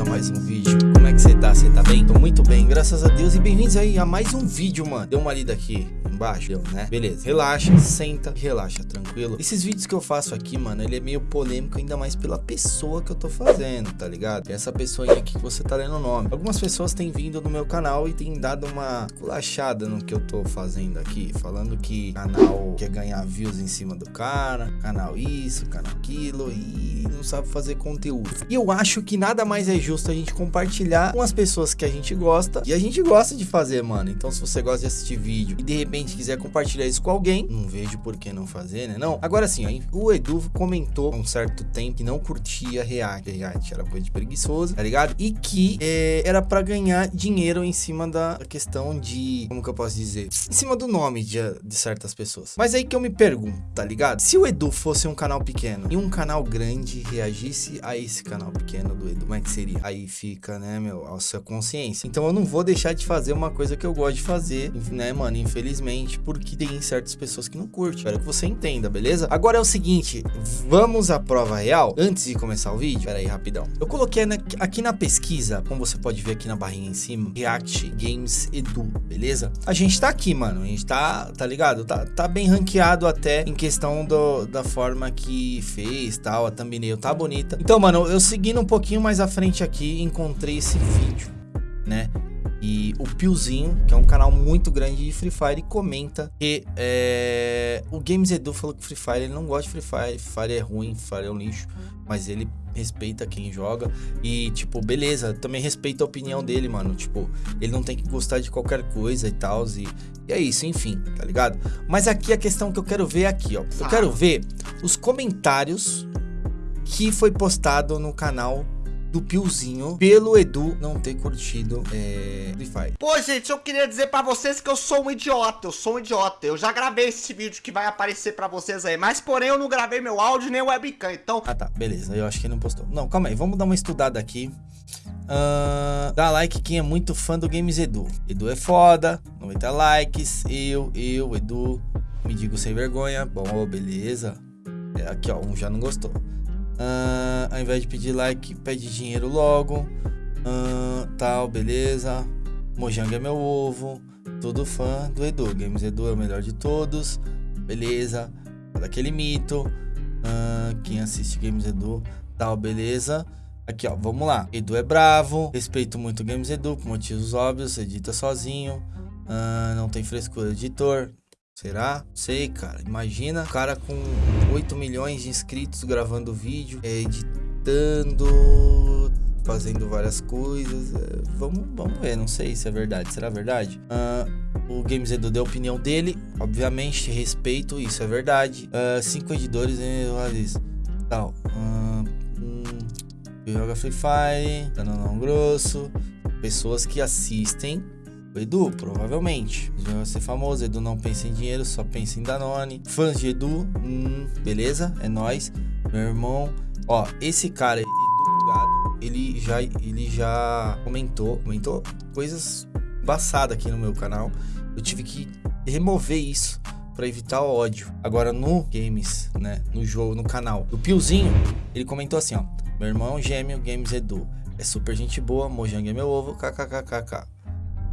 a mais um vídeo. É que você tá? Você tá bem? Tô muito bem, graças a Deus. E bem-vindos aí a mais um vídeo, mano. Deu uma lida aqui embaixo, deu, né? Beleza, relaxa, senta relaxa, tranquilo. Esses vídeos que eu faço aqui, mano, ele é meio polêmico, ainda mais pela pessoa que eu tô fazendo, tá ligado? Essa pessoa aqui que você tá lendo o nome. Algumas pessoas têm vindo no meu canal e têm dado uma culachada no que eu tô fazendo aqui, falando que canal quer ganhar views em cima do cara, canal isso, canal aquilo e não sabe fazer conteúdo. E eu acho que nada mais é justo a gente compartilhar com as pessoas que a gente gosta e a gente gosta de fazer, mano. Então se você gosta de assistir vídeo e de repente quiser compartilhar isso com alguém, não vejo por que não fazer, né? Não. Agora sim, o Edu comentou há um certo tempo que não curtia React. React era coisa de preguiçoso, tá ligado? E que é, era para ganhar dinheiro em cima da questão de, como que eu posso dizer? Em cima do nome de, de certas pessoas. Mas aí que eu me pergunto, tá ligado? Se o Edu fosse um canal pequeno e um canal grande reagisse a esse canal pequeno do Edu, como é que seria? Aí fica, né, meu, a sua consciência. Então eu não vou deixar de fazer uma coisa que eu gosto de fazer, né, mano? Infelizmente, porque tem certas pessoas que não curtem. Espero que você entenda, beleza? Agora é o seguinte, vamos à prova real. Antes de começar o vídeo, pera aí, rapidão. Eu coloquei na, aqui na pesquisa, como você pode ver aqui na barrinha em cima, React Games Edu, beleza? A gente tá aqui, mano. A gente tá, tá ligado? Tá, tá bem ranqueado até em questão do, da forma que fez, tal. A thumbnail tá bonita. Então, mano, eu seguindo um pouquinho mais à frente aqui, encontrei esse vídeo, né? E o Piozinho, que é um canal muito grande de Free Fire, comenta que é, o Games Edu falou que Free Fire ele não gosta de Free Fire, Free Fire é ruim, Free Fire é um lixo, mas ele respeita quem joga. E, tipo, beleza, também respeita a opinião dele, mano, tipo, ele não tem que gostar de qualquer coisa e tal, e, e é isso, enfim, tá ligado? Mas aqui a questão que eu quero ver é aqui, ó, eu quero ver os comentários que foi postado no canal do Piozinho pelo Edu não ter curtido é, Fire. Pô, gente, eu queria dizer pra vocês que eu sou um idiota, eu sou um idiota. Eu já gravei esse vídeo que vai aparecer pra vocês aí, mas porém eu não gravei meu áudio nem o webcam, então... Ah tá, beleza, eu acho que ele não postou. Não, calma aí, vamos dar uma estudada aqui. Uh, dá like quem é muito fã do Games Edu. Edu é foda, 90 likes, eu, eu, Edu, me digo sem vergonha. Bom, beleza. É, aqui ó, um já não gostou. Uh, ao invés de pedir like, pede dinheiro logo. Uh, tal, beleza. Mojang é meu ovo. Todo fã do Edu. Games Edu é o melhor de todos. Beleza. Daquele mito. Uh, quem assiste Games Edu, tal, beleza. Aqui, ó, vamos lá. Edu é bravo. Respeito muito Games Edu por motivos óbvios. Edita sozinho. não tem frescura editor. Será? Sei, cara. Imagina o cara com 8 milhões de inscritos gravando vídeo, editando, fazendo várias coisas. É, vamos, vamos ver, não sei se é verdade. Será verdade? Uh, o Games Edu deu a opinião dele. Obviamente, respeito, isso é verdade. Uh, cinco editores, né? Tal. Uh, hum, joga Free Fire, canal grosso. Pessoas que assistem Edu, provavelmente. Ele vai ser famoso. Edu não pensa em dinheiro, só pensa em Danone. Fãs de Edu, hum, beleza, é nós. Meu irmão, ó, esse cara, Edu Bugado, ele já, ele já comentou, comentou coisas embaçadas aqui no meu canal. Eu tive que remover isso para evitar o ódio. Agora no games, né, no jogo, no canal do Piozinho, ele comentou assim, ó: "Meu irmão gêmeo Games Edu é super gente boa, Mojang é meu ovo, kkkk.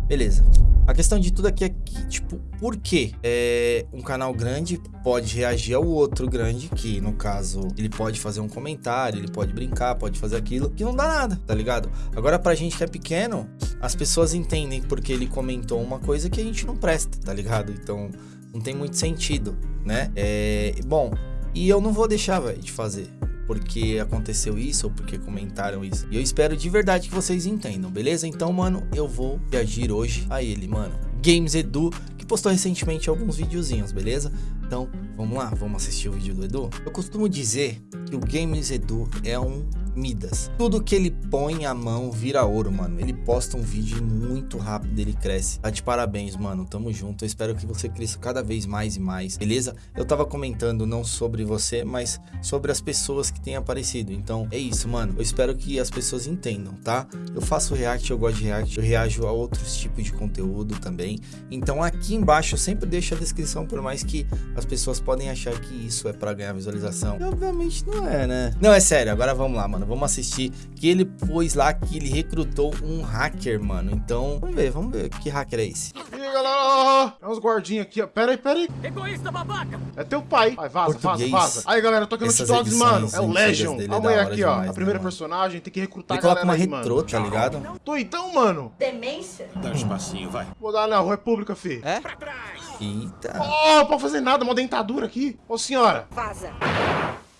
Beleza. A questão de tudo aqui é que, tipo, por que é, um canal grande pode reagir ao outro grande, que no caso, ele pode fazer um comentário, ele pode brincar, pode fazer aquilo, que não dá nada, tá ligado? Agora, pra gente que é pequeno, as pessoas entendem porque ele comentou uma coisa que a gente não presta, tá ligado? Então, não tem muito sentido, né? É, bom, e eu não vou deixar, velho, de fazer porque aconteceu isso ou porque comentaram isso. E eu espero de verdade que vocês entendam, beleza? Então, mano, eu vou reagir hoje a ele, mano. Games Edu, que postou recentemente alguns videozinhos, beleza? Então, vamos lá, vamos assistir o vídeo do Edu? Eu costumo dizer que o Games Edu é um Midas. Tudo que ele põe a mão vira ouro, mano. Ele posta um vídeo muito rápido, ele cresce. Tá de parabéns, mano. Tamo junto. Eu espero que você cresça cada vez mais e mais, beleza? Eu tava comentando não sobre você, mas sobre as pessoas que têm aparecido. Então, é isso, mano. Eu espero que as pessoas entendam, tá? Eu faço react, eu gosto de react, eu reajo a outros tipos de conteúdo também. Então, aqui embaixo eu sempre deixo a descrição, por mais que as pessoas podem achar que isso é para ganhar visualização. E, obviamente não é, né? Não, é sério. Agora vamos lá, mano Vamos assistir que ele pôs lá que ele recrutou um hacker, mano. Então, vamos ver, vamos ver que hacker é esse. E aí, galera? É uns guardinhos aqui, ó. Pera aí, pera aí. Egoísta babaca! É teu pai. Vai, vaza, Português. vaza, vaza. Aí, galera, eu tô aqui no Essas T-Dogs, mano. É o Legion. é aqui, ó. demais, A primeira né, personagem. Tem que recrutar Ele a galera uma aí, retrô, tá ligado? Tô então, mano. Demência? Dá espacinho, vai. Vou dar na República, fi. É? Pra trás! Eita. Oh, pode fazer nada, uma dentadura aqui. Ô, senhora. Vaza.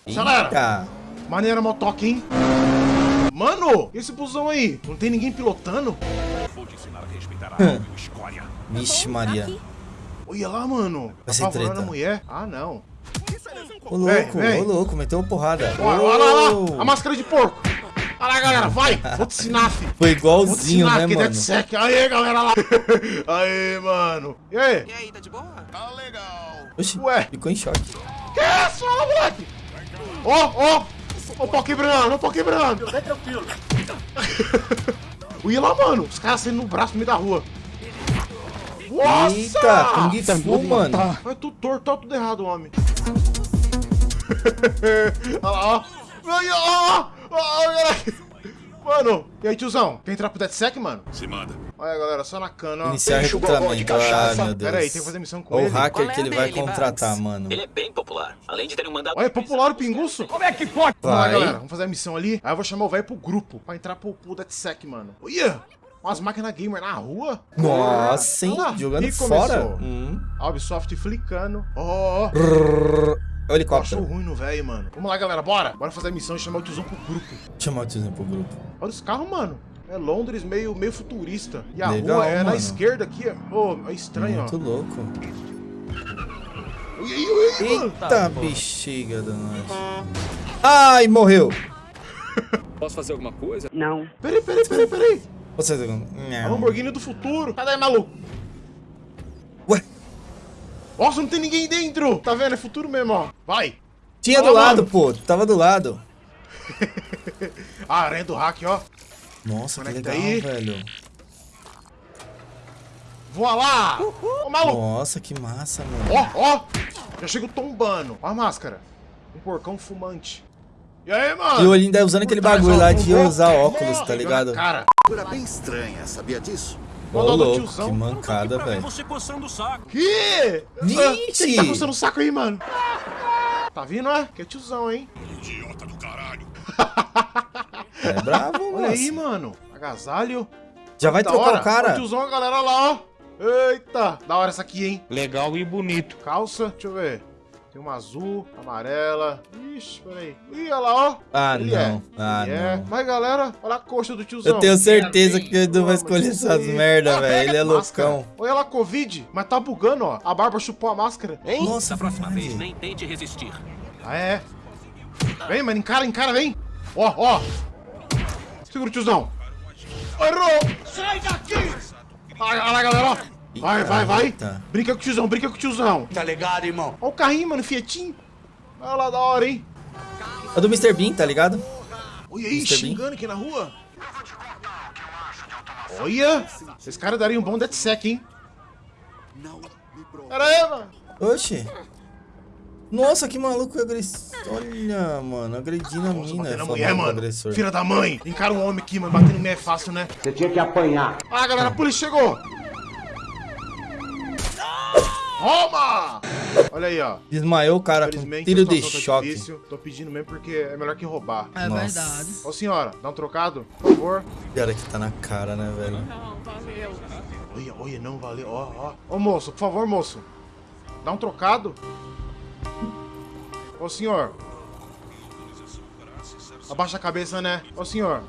Acelera. Eita. Maneira motoca, hein? Mano, e esse busão aí? Não tem ninguém pilotando? Vou te ensinar a respeitar a água, escória. Vixe, Maria. Olha lá, mano. Vai ser Apavorando treta. mulher? Ah, não. Ô, louco, ô, louco, meteu uma porrada. Olha, olha lá, Ô. lá. A máscara de porco. Olha lá, galera. Vai. Vou te ensinar, fi. Foi Vou te igualzinho, ensinar né, mano? DeadSec. Aê, galera lá. Aê, mano. E aí? E aí, tá de boa? Tá legal. Oxi, Ué. ficou em choque. Que isso, ó, moleque? Ó, ó. Ó o pau quebrando, o pau quebrando. Fica tranquilo. Olha lá, mano. Os caras saindo no braço no meio da rua. Nossa! Eita, Kung Fu, mano. Vai tudo torto, tá tudo errado, homem. Olha lá, ó. Mano, e aí, tiozão? Quer entrar pro DeadSec, mano? Se manda. Olha, galera, só na cana, ó. Iniciar Enche o gogó de recrutamento. Ah, meu Deus. Pera aí, tem que fazer missão com Ó, o ele. hacker Qual é que ele vai contratar, Max? mano. Ele é bem popular. Além de ter um mandato. Olha, é popular o pinguço. Como é que pode? Vamos lá, galera, vamos fazer a missão ali. Aí eu vou chamar o velho pro grupo, pra entrar pro, pro DeadSec, mano. Olha, umas máquinas gamer na rua. Nossa, hein? Lá, Jogando e fora. Hum. A Ubisoft flicando. Ó, ó. É o Achou helicóptero. ruim no velho, mano. Vamos lá, galera, bora. Bora fazer a missão e chamar o tiozão pro grupo. Chamar o tiozinho pro grupo. Olha os carros, mano. É Londres meio, meio futurista. E a Legal, rua é na mano. esquerda aqui. Ô, é estranho, Muito ó. louco. Ui, ui, ui, mano. Eita, bexiga da nós. Ai, morreu. Posso fazer alguma coisa? Peraí, peraí, peraí, peraí. Você... A Não. Lamborghini do futuro. Sai daí, maluco. Ué, Nossa, não tem ninguém dentro. Tá vendo? É futuro mesmo, ó. Vai. tinha do lado, mano. pô. Tava do lado. A aranha do hack, ó. Nossa, que Conecta legal, aí. velho. Voa lá. Ô, maluco. Nossa, que massa, mano. Ó, ó. Já chego tombando. Ó a máscara. Um porcão fumante. E aí, mano? E o olhinho usando aquele bagulho lá de usar óculos, tá ligado? Cara. Figura bem estranha, sabia disso? Ô, louco, tiozão. que mancada, velho. você coçando o saco. Que? Vixe! Quem que tá coçando o saco aí, mano? Tá vindo, é? Que é tiozão, hein? Idiota do caralho. É bravo, Olha aí, moço. mano. Agasalho. Já vai Da trocar hora. o cara? Ó, tiozão, a galera lá, ó. Eita. Da hora essa aqui, hein? Legal e bonito. Calça. Deixa eu ver. Tem uma azul, amarela. Ixi, peraí. Ih, olha lá, ó. Ah, Ele não. é. Ah, Ele é. não. Mas, galera, olha a coxa do tiozão. Eu tenho certeza que o Edu vai escolher essas aí. merda, Ah, velho. Ele é máscara. loucão. Olha lá, Covid. Mas tá bugando, ó. A barba chupou a máscara. Hein? Nossa, Da próxima vez, nem tente resistir. Ah, é. Vem, mano, encara, encara, vem. Ó, ó. Segura o tiozão. Errou. Sai daqui. Olha lá, galera, ó. Vai, vai, vai. Brinca com o tiozão, brinca com o tiozão. Tá ligado, irmão? Ó o carrinho, mano, Fietinho. Olha lá, da hora, hein. É do Mr. Bean, tá ligado? Olha aí, Mr. Bean. xingando aqui na rua. Olha. Esses caras dariam um bom DeadSec, hein. Não. Pera aí, mano. Oxi. Nossa, que maluco agressor. Olha, mano, agredindo a Nossa, mina. batendo falando mulher, mano. agressor. Filha da mãe. Encara um homem aqui, mano. Batendo em mulher é fácil, né? Você tinha que apanhar. Ah, galera, a polícia chegou! Toma! Olha aí, ó. Desmaiou o cara com tiro a de tá choque. difícil. Tô pedindo mesmo porque é melhor que roubar. É Nossa. verdade. Ô, senhora, dá um trocado, por favor. Cara que tá na cara, né, velho? Olha, olha, não valeu. Ó, ó. Ô, moço, por favor, moço. Dá um trocado. Ô, senhor. Abaixa a cabeça, né? Ô, senhor.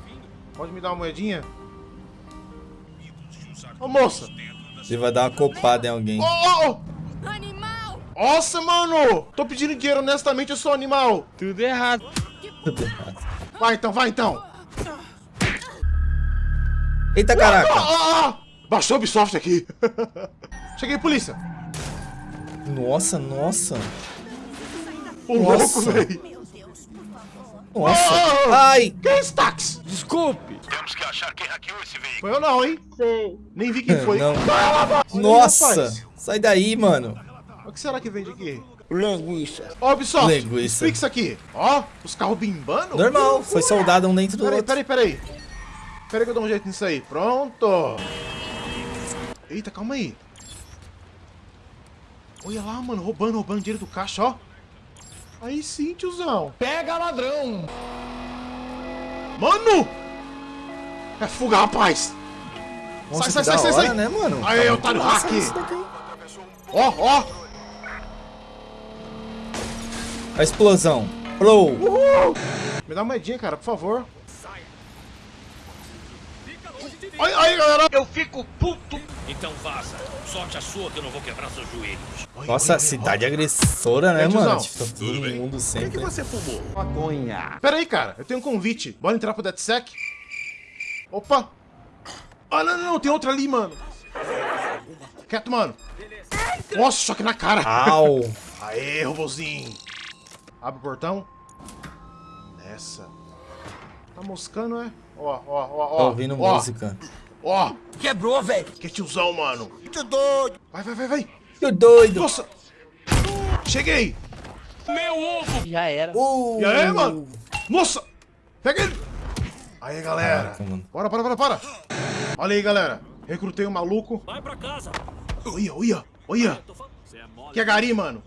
Pode me dar uma moedinha? Ô, moça. Ele vai dar uma copada em alguém. Ô, ô, ô. Animal! Nossa, mano! Tô pedindo dinheiro honestamente, eu sou animal. Tudo errado. Tudo errado. Vai então, vai então. Eita, Ah, caraca. ah, ah. Baixou o Ubisoft aqui. Cheguei, polícia. Nossa, nossa. O louco, Nossa. velho. Nossa. Ah. Ai. Que é táxi? Desculpe. Temos que achar quem hackeou esse veículo. Foi eu não, hein? Nem vi quem foi. Não. Nossa. Sai daí, mano. O que será que vende aqui? Linguiça. Ó, Ubisoft, Linguiça. isso aqui. Ó, os carros bimbando. Normal, foi soldado um dentro do Peraí, outro. peraí, peraí. Peraí que eu dou um jeito nisso aí. Pronto. Eita, calma aí. Olha lá, mano, roubando, roubando dinheiro do caixa, ó. Aí sim, tiozão. Pega ladrão. Mano! É fuga, rapaz. Nossa, sai, sai, sai, hora, sai. né, mano? Aí, Tá otário hack. Ó, ó. A explosão. Pro. Me dá uma moedinha, cara, por favor. Aí, aí, galera. Eu fico puto. Então vaza. Sorte a sua que eu não vou quebrar seus joelhos. Nossa, oi, oi, cidade agressora, né, É, mano? Tipo, tá todo mundo sempre. você fumou? Maconha. Pera aí, cara. Eu tenho um convite. Bora entrar pro DeadSec? Opa. Ah, não, não, não. Tem outra ali, mano. Quieto, mano. Nossa, choque na cara. Au. Aê, robozinho. Abre o portão. Nessa. Tá moscando, é? Ó, ó, ó, ó. Tá ouvindo ó, música. Ó, Quebrou, velho. que tiozão, mano. Muito doido. Vai, vai, vai, vai. Que doido. Nossa. Cheguei. Já era. Uh. E aí, mano? Nossa. Pega ele. Aí, galera. Caraca, mano. Bora, bora, bora, bora. Olha aí, galera. Recrutei um maluco. Vai pra casa. Olha, olha, olha. É. Que é gari, mano.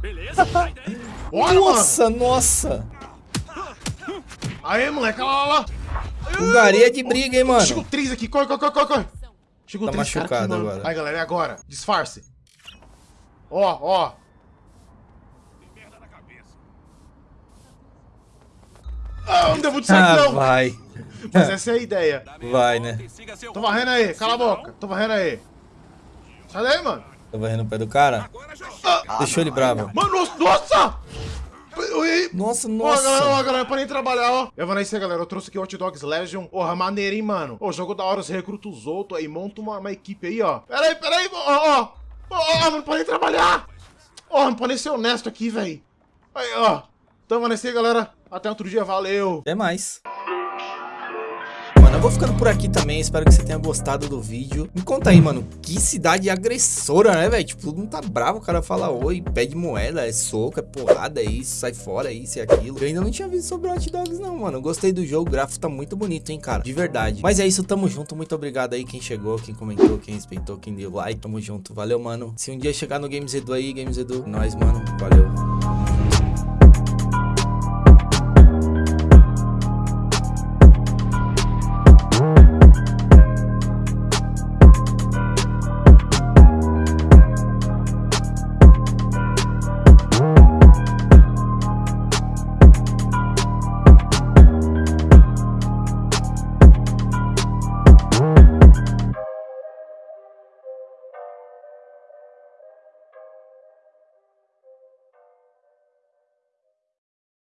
Beleza. Olha, mano. Nossa, Aí, moleque, olha lá, olha lá. O Gari é de briga, hein, mano. Chegou três aqui, corre, corre, corre, corre. Chegou Tá três machucado agora. Aí, galera, é agora. Disfarce. Ó, ó. Ah, não deu muito certo, Ah, não. vai. Mas essa é a ideia. Vai, né? Tô varrendo aí, cala a boca. Tô varrendo aí. Sai daí, mano. Tá varrendo o pé do cara? Já Deixou ele bravo. Mano, nossa, nossa! Nossa, Ó, galera, ó, galera, pra nem trabalhar, ó. Eu vou nesse, galera. Eu trouxe aqui o Hot Dogs Legion. Porra, maneiro, hein, mano. Ô, jogo da hora, você recruta os outros aí, monta uma, uma equipe aí, ó. Pera aí, pera aí, ó, ó. Ó, não pode nem trabalhar. Ó, não pode ser honesto aqui, velho. Aí, ó. Então, vai nesse, galera. Até outro dia, valeu. Até mais. Eu vou ficando por aqui também. Espero que você tenha gostado do vídeo. Me conta aí, mano. Que cidade agressora, né, velho? Tipo, todo mundo tá bravo. O cara fala oi, pede moeda, é soco, é porrada, é isso, sai fora, é isso e aquilo. Eu ainda não tinha visto sobre Hot Dogs, não, mano. Gostei do jogo. O gráfico tá muito bonito, hein, cara. De verdade. Mas é isso, tamo junto. Muito obrigado aí quem chegou, quem comentou, quem respeitou, quem deu like. Tamo junto. Valeu, mano. Se um dia chegar no Games Edu aí, Games Edu, nós, mano. Valeu.